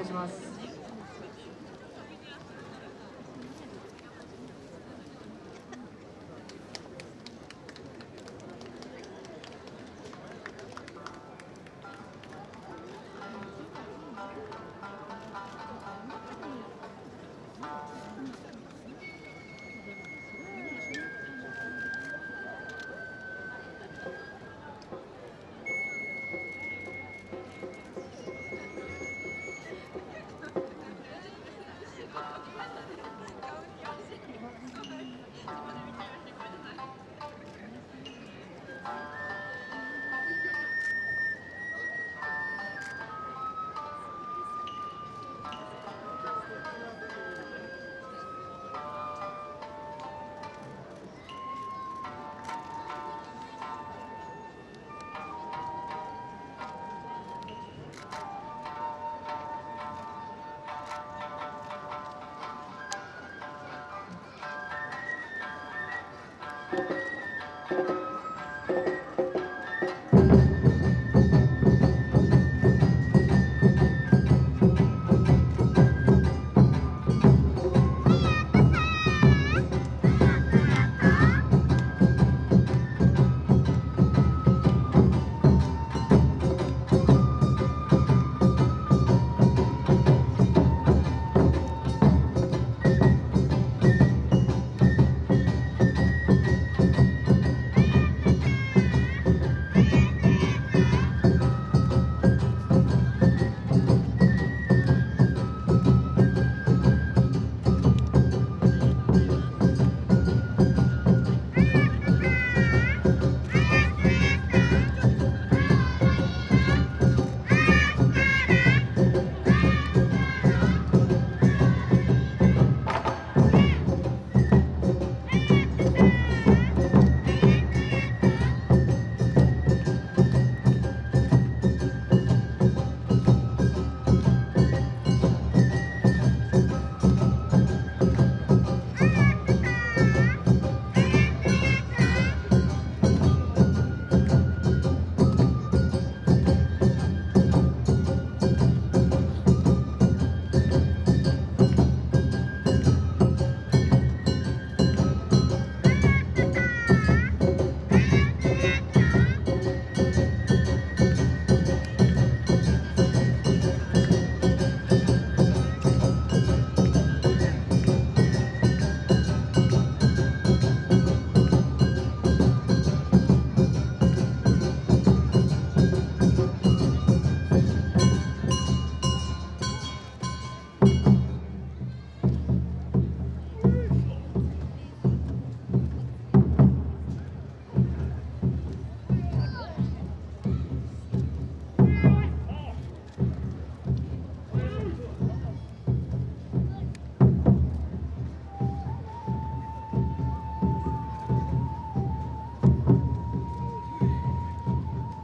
願いします。Thank you.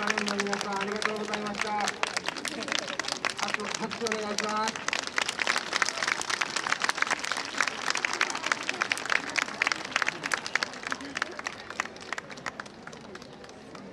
サウンの皆さんありがとうございました。あと拍手お願いします。